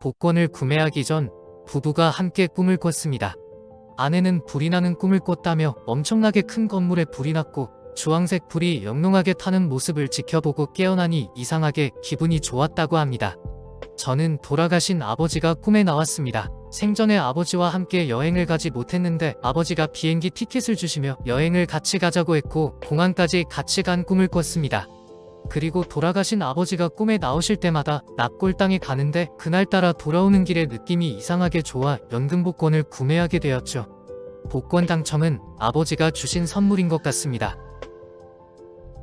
복권을 구매하기 전 부부가 함께 꿈을 꿨습니다. 아내는 불이 나는 꿈을 꿨다며 엄청나게 큰 건물에 불이 났고 주황색 불이 영롱하게 타는 모습을 지켜보고 깨어나니 이상하게 기분이 좋았다고 합니다. 저는 돌아가신 아버지가 꿈에 나왔습니다. 생전에 아버지와 함께 여행을 가지 못했는데 아버지가 비행기 티켓을 주시며 여행을 같이 가자고 했고 공항까지 같이 간 꿈을 꿨습니다. 그리고 돌아가신 아버지가 꿈에 나오실 때마다 납골당에 가는데 그날따라 돌아오는 길에 느낌이 이상하게 좋아 연금복권을 구매하게 되었죠. 복권 당첨은 아버지가 주신 선물인 것 같습니다.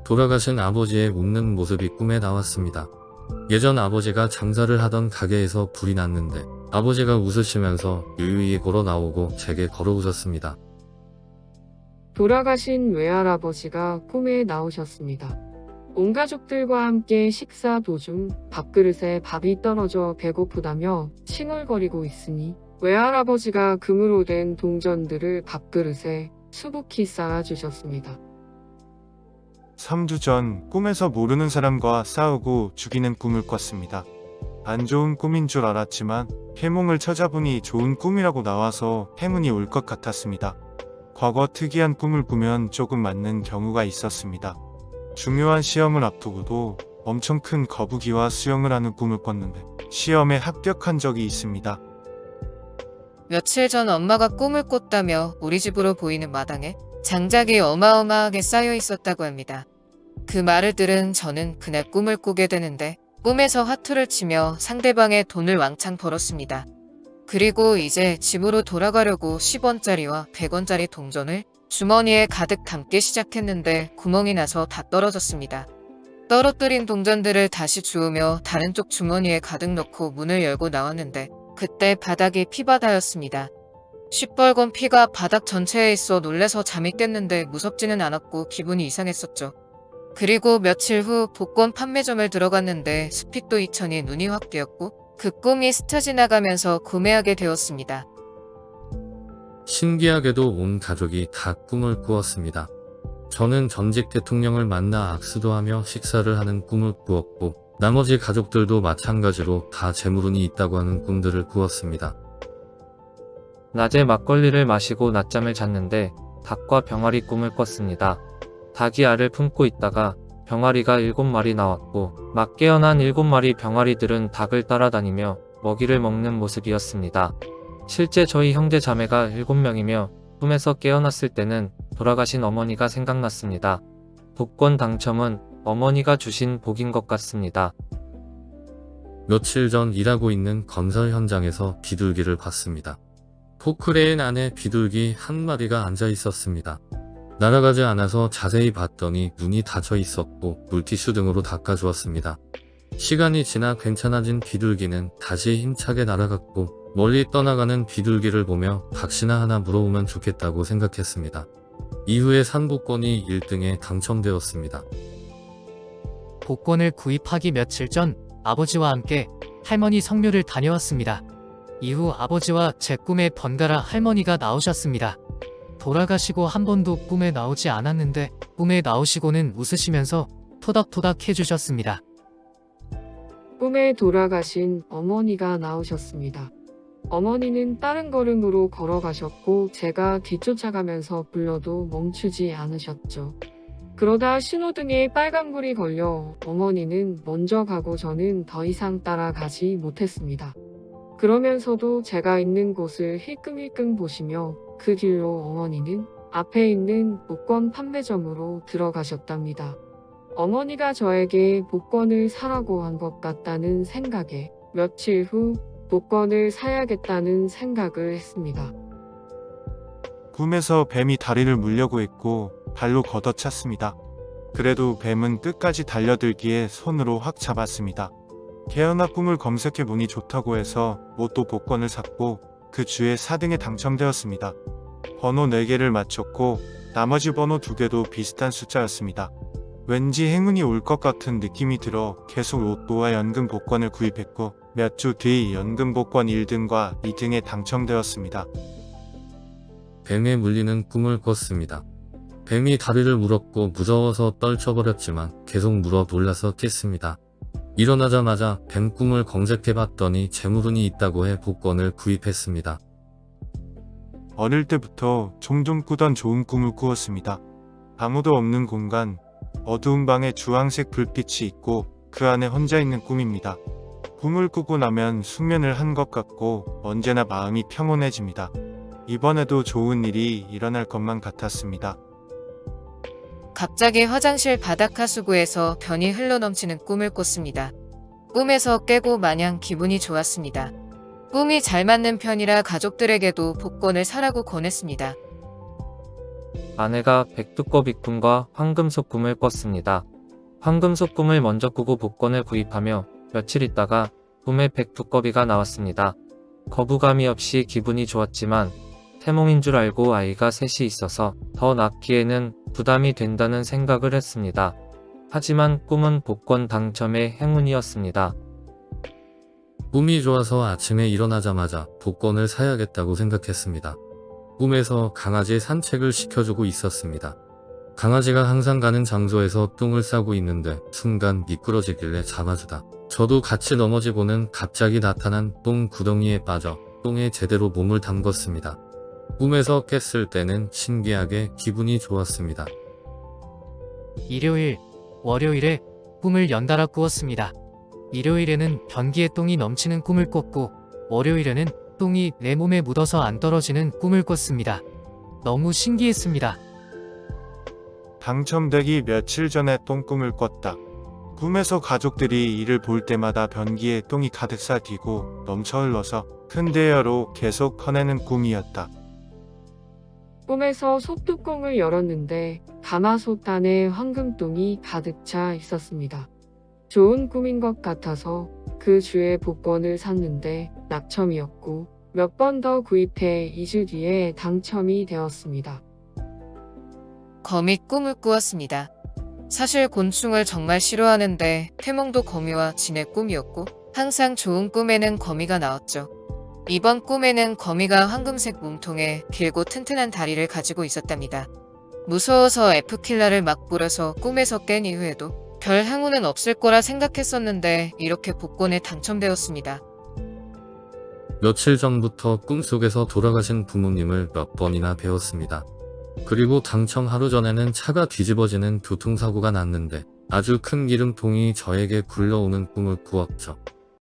돌아가신 아버지의 웃는 모습이 꿈에 나왔습니다. 예전 아버지가 장사를 하던 가게에서 불이 났는데 아버지가 웃으시면서 유유히 걸어 나오고 제게 걸어 오셨습니다. 돌아가신 외할아버지가 꿈에 나오셨습니다. 온 가족들과 함께 식사 도중 밥그릇에 밥이 떨어져 배고프다며 칭얼거리고 있으니 외할아버지가 금으로 된 동전들을 밥그릇에 수북히 쌓아주셨습니다. 3주 전 꿈에서 모르는 사람과 싸우고 죽이는 꿈을 꿨습니다. 안 좋은 꿈인 줄 알았지만 해몽을 찾아보니 좋은 꿈이라고 나와서 행운이 올 것 같았습니다. 과거 특이한 꿈을 꾸면 조금 맞는 경우가 있었습니다. 중요한 시험을 앞두고도 엄청 큰 거북이와 수영을 하는 꿈을 꿨는데 시험에 합격한 적이 있습니다. 며칠 전 엄마가 꿈을 꿨다며 우리 집으로 보이는 마당에 장작이 어마어마하게 쌓여 있었다고 합니다. 그 말을 들은 저는 그날 꿈을 꾸게 되는데 꿈에서 화투를 치며 상대방의 돈을 왕창 벌었습니다. 그리고 이제 집으로 돌아가려고 10원짜리와 100원짜리 동전을 주머니에 가득 담기 시작했는데 구멍이 나서 다 떨어졌습니다. 떨어뜨린 동전들을 다시 주우며 다른 쪽 주머니에 가득 넣고 문을 열고 나왔는데 그때 바닥이 피바다였습니다. 시뻘건 피가 바닥 전체에 있어 놀래서 잠이 깼는데 무섭지는 않았고 기분이 이상했었죠. 그리고 며칠 후 복권 판매점을 들어갔는데 스피또 2000이 눈이 확 뜨였고 그 꿈이 스쳐 지나가면서 구매하게 되었습니다. 신기하게도 온 가족이 다 꿈을 꾸었습니다. 저는 전직 대통령을 만나 악수도 하며 식사를 하는 꿈을 꾸었고 나머지 가족들도 마찬가지로 다 재물운이 있다고 하는 꿈들을 꾸었습니다. 낮에 막걸리를 마시고 낮잠을 잤는데 닭과 병아리 꿈을 꿨습니다. 닭이 알을 품고 있다가 병아리가 7마리 나왔고 막 깨어난 7마리 병아리들은 닭을 따라다니며 먹이를 먹는 모습이었습니다. 실제 저희 형제 자매가 7명이며 꿈에서 깨어났을 때는 돌아가신 어머니가 생각났습니다. 복권 당첨은 어머니가 주신 복인 것 같습니다. 며칠 전 일하고 있는 건설 현장에서 비둘기를 봤습니다. 포크레인 안에 비둘기 한 마리가 앉아 있었습니다. 날아가지 않아서 자세히 봤더니 눈이 닫혀 있었고 물티슈 등으로 닦아주었습니다. 시간이 지나 괜찮아진 비둘기는 다시 힘차게 날아갔고 멀리 떠나가는 비둘기를 보며 박씨나 하나 물어보면 좋겠다고 생각했습니다. 이후에 산복권이 1등에 당첨되었습니다. 복권을 구입하기 며칠 전 아버지와 함께 할머니 성묘를 다녀왔습니다. 이후 아버지와 제 꿈에 번갈아 할머니가 나오셨습니다. 돌아가시고 한 번도 꿈에 나오지 않았는데 꿈에 나오시고는 웃으시면서 토닥토닥 해주셨습니다. 꿈에 돌아가신 어머니가 나오셨습니다. 어머니는 빠른 걸음으로 걸어가셨고 제가 뒤쫓아가면서 불러도 멈추지 않으셨죠. 그러다 신호등에 빨간불이 걸려 어머니는 먼저 가고 저는 더 이상 따라가지 못했습니다. 그러면서도 제가 있는 곳을 힐끔힐끔 보시며 그 길로 어머니는 앞에 있는 복권 판매점으로 들어가셨답니다. 어머니가 저에게 복권을 사라고 한 것 같다는 생각에 며칠 후 복권을 사야겠다는 생각을 했습니다. 꿈에서 뱀이 다리를 물려고 했고 발로 걷어찼습니다. 그래도 뱀은 끝까지 달려들기에 손으로 확 잡았습니다. 개연아 꿈을 검색해보니 좋다고 해서 로또 복권을 샀고 그 주에 4등에 당첨되었습니다. 번호 4개를 맞췄고 나머지 번호 2개도 비슷한 숫자였습니다. 왠지 행운이 올 것 같은 느낌이 들어 계속 로또와 연금 복권을 구입했고 몇 주 뒤 연금 복권 1등과 2등에 당첨되었습니다. 뱀에 물리는 꿈을 꿨습니다. 뱀이 다리를 물었고 무서워서 떨쳐버렸지만 계속 물어 놀라서 깼습니다. 일어나자마자 뱀 꿈을 검색해봤더니 재물운이 있다고 해 복권을 구입했습니다. 어릴 때부터 종종 꾸던 좋은 꿈을 꾸었습니다. 아무도 없는 공간, 어두운 방에 주황색 불빛이 있고 그 안에 혼자 있는 꿈입니다. 꿈을 꾸고 나면 숙면을 한 것 같고 언제나 마음이 평온해집니다. 이번에도 좋은 일이 일어날 것만 같았습니다. 갑자기 화장실 바닥 하수구에서 변이 흘러넘치는 꿈을 꿨습니다. 꿈에서 깨고 마냥 기분이 좋았습니다. 꿈이 잘 맞는 편이라 가족들에게도 복권을 사라고 권했습니다. 아내가 백두꺼비 꿈과 황금속 꿈을 꿨습니다. 황금속 꿈을 먼저 꾸고 복권을 구입하며 며칠 있다가 꿈에 백두꺼비가 나왔습니다. 거부감이 없이 기분이 좋았지만 태몽인 줄 알고 아이가 셋이 있어서 더 낳기에는 부담이 된다는 생각을 했습니다. 하지만 꿈은 복권 당첨의 행운이었습니다. 꿈이 좋아서 아침에 일어나자마자 복권을 사야겠다고 생각했습니다. 꿈에서 강아지 산책을 시켜주고 있었습니다. 강아지가 항상 가는 장소에서 똥을 싸고 있는데 순간 미끄러지길래 잡아주다. 저도 같이 넘어지고는 갑자기 나타난 똥 구덩이에 빠져 똥에 제대로 몸을 담궜습니다. 꿈에서 깼을 때는 신기하게 기분이 좋았습니다. 일요일, 월요일에 꿈을 연달아 꾸었습니다. 일요일에는 변기에 똥이 넘치는 꿈을 꿨고 월요일에는 똥이 내 몸에 묻어서 안 떨어지는 꿈을 꿨습니다. 너무 신기했습니다. 당첨되기 며칠 전에 똥꿈을 꿨다. 꿈에서 가족들이 이를 볼 때마다 변기에 똥이 가득 쌓이고 넘쳐 흘러서 큰 대여로 계속 커내는 꿈이었다. 꿈에서 솥뚜껑을 열었는데 가마솥 안에 황금똥이 가득 차 있었습니다. 좋은 꿈인 것 같아서 그 주에 복권을 샀는데 낙첨이었고 몇 번 더 구입해 2주 뒤에 당첨이 되었습니다. 거미 꿈을 꾸었습니다. 사실 곤충을 정말 싫어하는데 태몽도 거미와 지내 꿈이었고 항상 좋은 꿈에는 거미가 나왔죠. 이번 꿈에는 거미가 황금색 몸통에 길고 튼튼한 다리를 가지고 있었답니다. 무서워서 F킬러를 막 뿌려서 꿈에서 깬 이후에도 별 행운은 없을 거라 생각했었는데 이렇게 복권에 당첨되었습니다. 며칠 전부터 꿈속에서 돌아가신 부모님을 몇 번이나 배웠습니다. 그리고 당첨 하루 전에는 차가 뒤집어지는 교통사고가 났는데 아주 큰 기름통이 저에게 굴러오는 꿈을 꾸었죠.